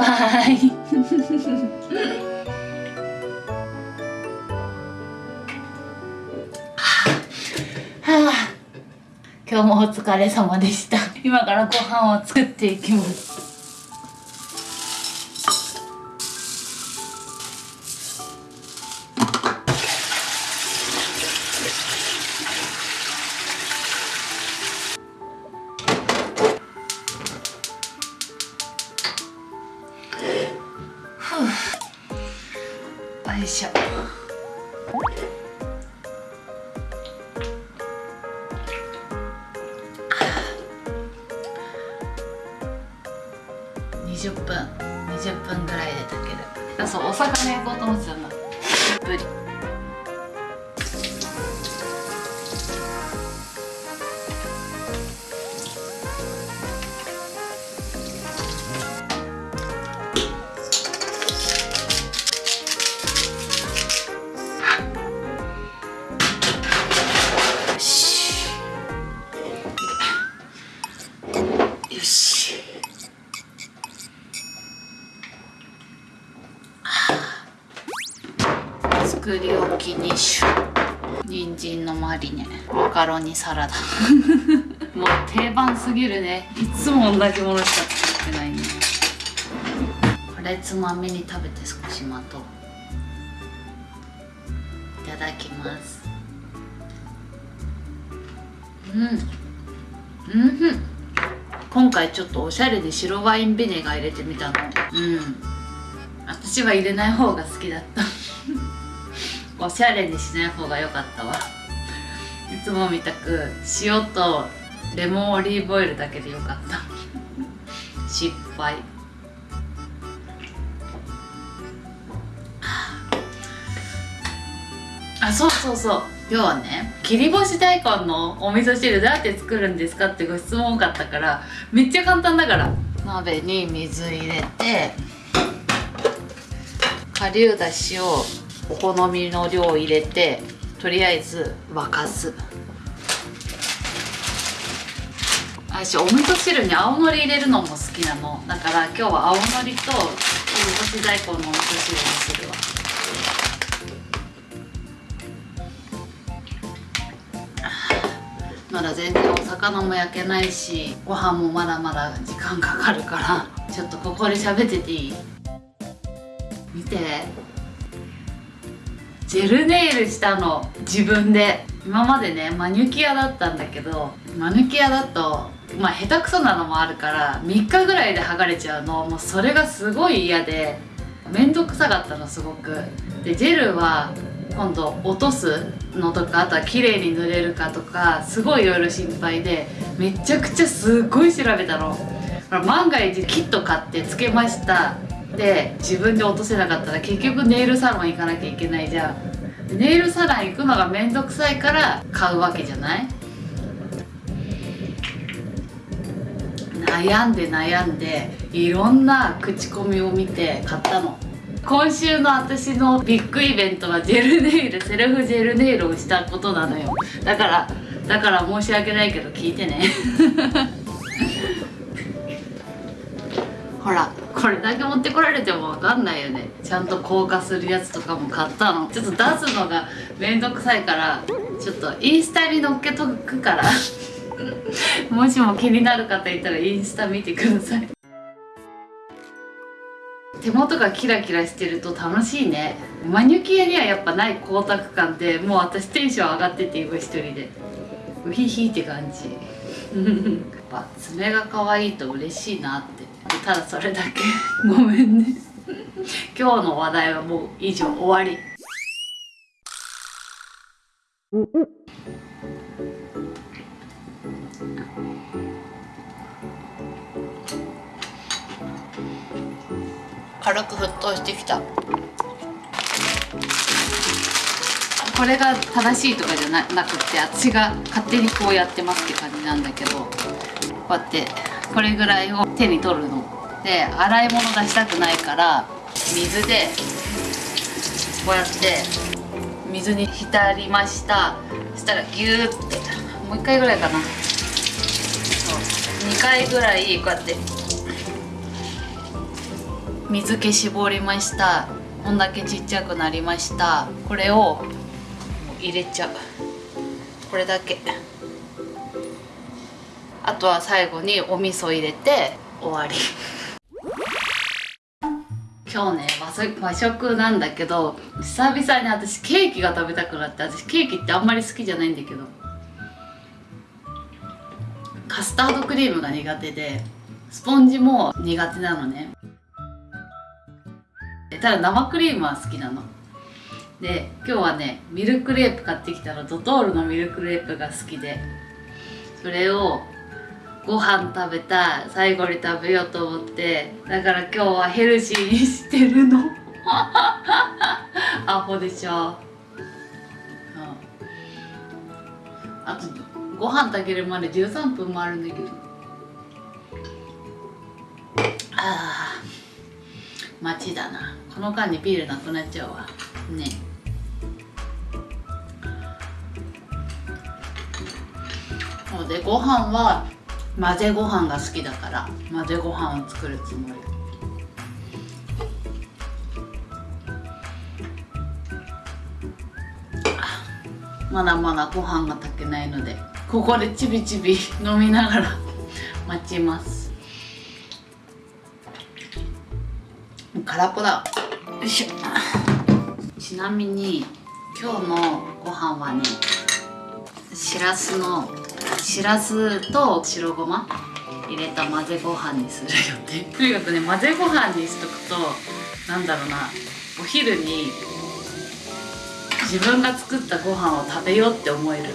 バイ。はあ。今日もお疲れ様でした。今からご飯を作っていきます。焼こうと思ってたんだぶり作り置き2種人参のマリネ。マカロニサラダ。もう定番すぎるね。いつも同じものしか作ってないね。これつまみに食べて少し待とう。いただきます。うん。うん。今回ちょっとおしゃれで白ワインビネガー入れてみたの。うん。私は入れない方が好きだったおしゃれにしない方が良かったわ。いつもみたく塩とレモンオリーブオイルだけでよかった。失敗。あそうそうそう。今日はね切り干し大根のお味噌汁どうやって作るんですかってご質問多かったからめっちゃ簡単だから。鍋に水入れて顆粒だしをお好みの量を入れてとりあえず沸かす。私お味噌汁に青のり入れるのも好きなの。だから今日は青のりと切り干し大根のお味噌汁にするわ。まだ全然お魚も焼けないしご飯もまだまだ時間かかるからちょっとここで喋ってていい？見て。ジェルネイルしたの自分で。今までねマニュキアだったんだけどマニュキアだとまあ下手くそなのもあるから3日ぐらいで剥がれちゃうの。もうそれがすごい嫌で面倒くさかったのすごく。でジェルは今度落とすのとかあとは綺麗に塗れるかとかすごいいろいろ心配でめちゃくちゃすっごい調べたの。万が一キット買ってつけました。で自分で落とせなかったら結局ネイルサロン行かなきゃいけないじゃん。ネイルサロン行くのがめんどくさいから買うわけじゃない？悩んで悩んでいろんな口コミを見て買ったの。今週の私のビッグイベントはジェルネイルセルフジェルネイルをしたことなのよ。だからだから申し訳ないけど聞いてね。ほらこれだけ持ってこられても分かんないよね。ちゃんと硬化するやつとかも買ったの。ちょっと出すのがめんどくさいからちょっとインスタに載っけとくから。もしも気になる方いたらインスタ見てください。手元がキラキラしてると楽しいね。マニュキアにはやっぱない光沢感でもう私テンション上がってて今一人で。ウヒヒって感じ。やっぱ爪が可愛いと嬉しいなって。ただそれだけ。ごめんね。今日の話題はもう以上終わり。軽く沸騰してきた。これが正しいとかじゃななくって私が勝手にこうやってますって感じなんだけどこうやってこれぐらいを手に取るので洗い物出したくないから水でこうやって水に浸りました。そしたらギューってもう1回ぐらいかな。そう。2回ぐらいこうやって水気絞りました。こんだけちっちゃくなりました。これを入れちゃう。これだけ。あとは最後にお味噌入れて終わり。今日ね和食なんだけど久々に私ケーキが食べたくなって私ケーキってあんまり好きじゃないんだけどカスタードクリームが苦手でスポンジも苦手なのね。ただ生クリームは好きなの。で今日はねミルクレープ買ってきたのドトールのミルクレープが好きでそれをご飯食べたい最後に食べようと思ってだから今日はヘルシーにしてるの。アホでしょ、うん、あとご飯炊けるまで13分もあるんだけど。ああ待ちだな。この間にビールなくなっちゃうわ。ね。そうでご飯は混ぜご飯が好きだから混ぜご飯を作るつもり。まだまだご飯が炊けないのでここでちびちび飲みながら 待ちます。空っぽだ。よいしょ。ちなみに今日のご飯はねしらすのしらすと白ごま？入れた混ぜご飯にする。予定とにかくね混ぜご飯にしとくとなんだろうな。お昼に自分が作ったご飯を食べようって思える。の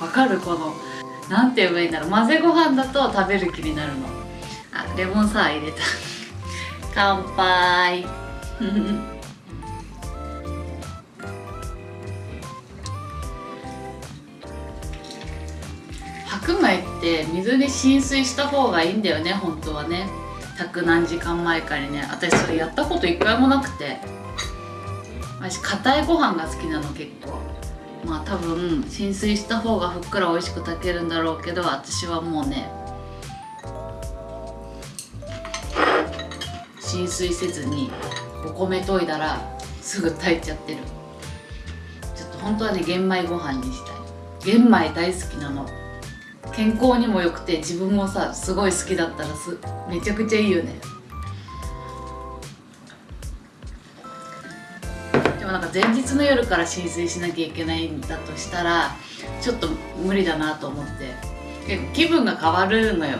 わかる？このなんて言えばいいんだろう。混ぜご飯だと食べる気になるの。あレモンサワー入れた。乾杯。白米って水で浸水した方がいいんだよね本当はね。炊く何時間前かにね。私それやったこと一回もなくて。私硬いご飯が好きなの結構。まあ多分浸水した方がふっくら美味しく炊けるんだろうけど私はもうね浸水せずにお米研いだらすぐ炊いちゃってる。ちょっと本当はね玄米ご飯にしたい。玄米大好きなの。健康にも良くて自分もさすごい好きだったらすめちゃくちゃいいよね。でもなんか前日の夜から浸水しなきゃいけないんだとしたらちょっと無理だなと思って。結構気分が変わるのよ。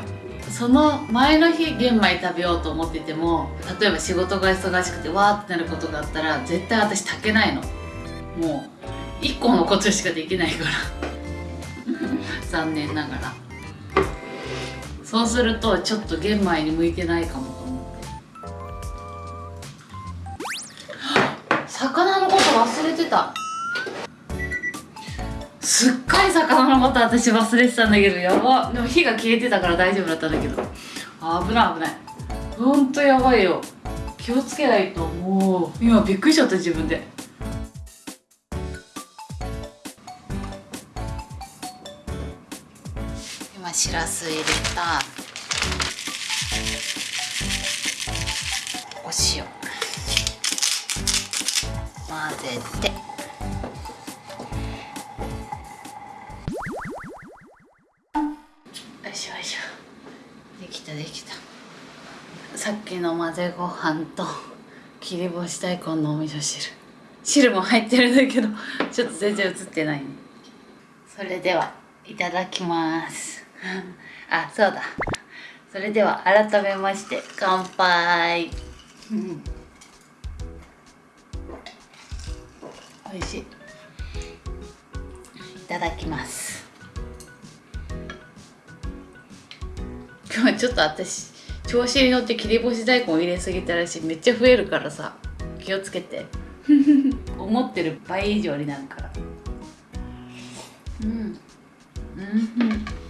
その前の日玄米食べようと思ってても例えば仕事が忙しくてわーってなることがあったら絶対私炊けないの。もう1個のことしかできないから。残念ながら。そうするとちょっと玄米に向いてないかもと思って。魚のこと忘れてた。すっかり魚のこと私忘れてたんだけどやば。でも火が消えてたから大丈夫だったんだけど。危ない危ない。ほんとやばいよ。気をつけないともう。今びっくりしちゃった自分でしらす入れたお塩。混ぜて。よいしょよいしょ。できたできた。さっきの混ぜご飯と切り干し大根のお味噌汁。汁も入ってるんだけどちょっと全然映ってない。ねそれではいただきます。あそうだ。それでは改めまして乾杯。美味しい。いただきます。今日ちょっと私調子に乗って切り干し大根入れすぎたらしいめっちゃ増えるからさ気をつけて。思ってる倍以上になるから。うんうん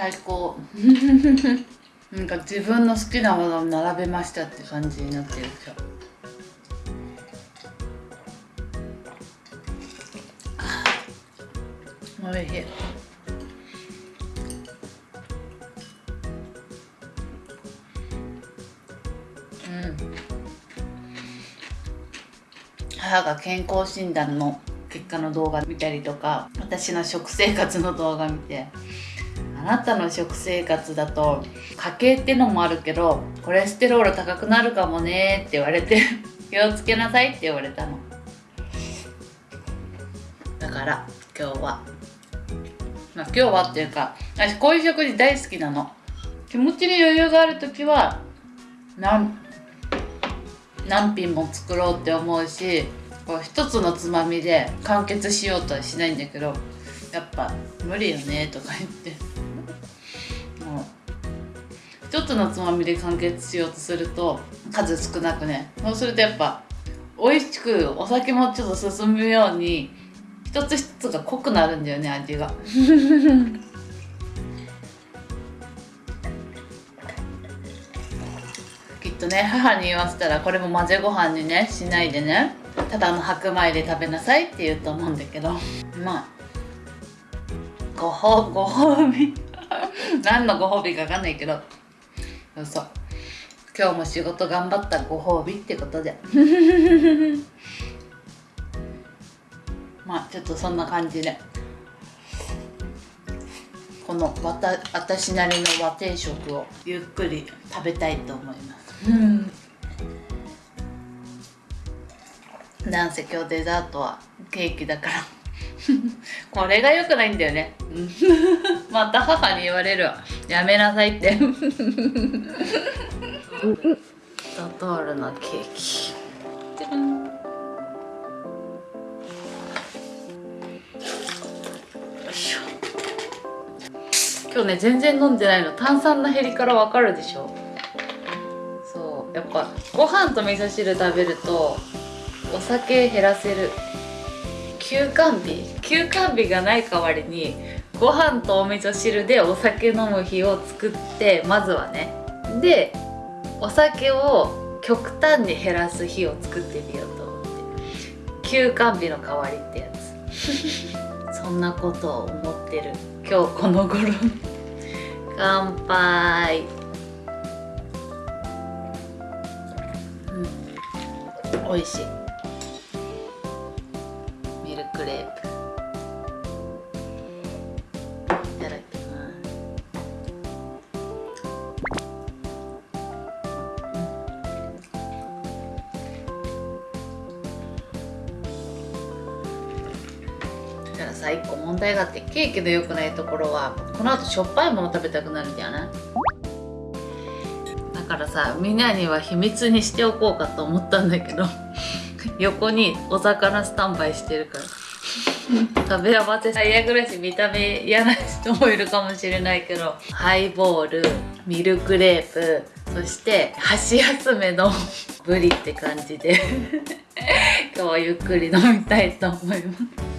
最高。なんか自分の好きなものを並べましたって感じになってる今日。おいしい。うん。母が健康診断の結果の動画見たりとか私の食生活の動画見て。あなたの食生活だと家計ってのもあるけどコレステロール高くなるかもねって言われて 気をつけなさいって言われたの。だから今日は。まあ今日はっていうか私こういう食事大好きなの。気持ちに余裕がある時は何何品も作ろうって思うしこう一つのつまみで完結しようとはしないんだけどやっぱ無理よねとか言って。1つのつまみで完結しようとすると数少なくね。そうするとやっぱ美味しくお酒もちょっと進むように一つ一つが濃くなるんだよね味が。きっとね母に言わせたらこれも混ぜご飯にねしないでね。ただの白米で食べなさいって言うと思うんだけど。まあご褒ご褒美。何のご褒美か分かんないけど。そうそう。今日も仕事頑張ったご褒美ってことで。まあちょっとそんな感じで。このわた私なりの和定食をゆっくり食べたいと思います。なんせ今日デザートはケーキだから これが良くないんだよね。また母に言われるわ。やめなさいって。ドトールのケーキ。今日ね全然飲んでないの。炭酸の減りからわかるでしょ。そう。やっぱご飯と味噌汁食べるとお酒減らせる休館日。休館日がない代わりにご飯とお味噌汁でお酒飲む日を作ってまずはね。でお酒を極端に減らす日を作ってみようと思って。休館日の代わりってやつ。そんなことを思ってる。今日この頃。乾杯。うん。美味しいケーキの良くないところはこの後しょっぱいもの食べたくなるんじゃない？だからさみんなには秘密にしておこうかと思ったんだけど 横にお魚スタンバイしてるから。食べ合わせ。最悪だし見た目嫌な人もいるかもしれないけどハイボールミルクレープそして箸休めの ブリって感じで。今日はゆっくり飲みたいと思います。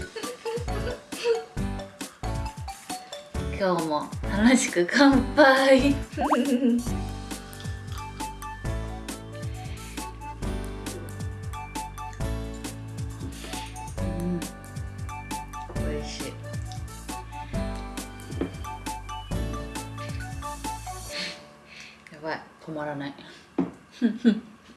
今日も楽しく乾杯。美味しい。やばい。止まらない。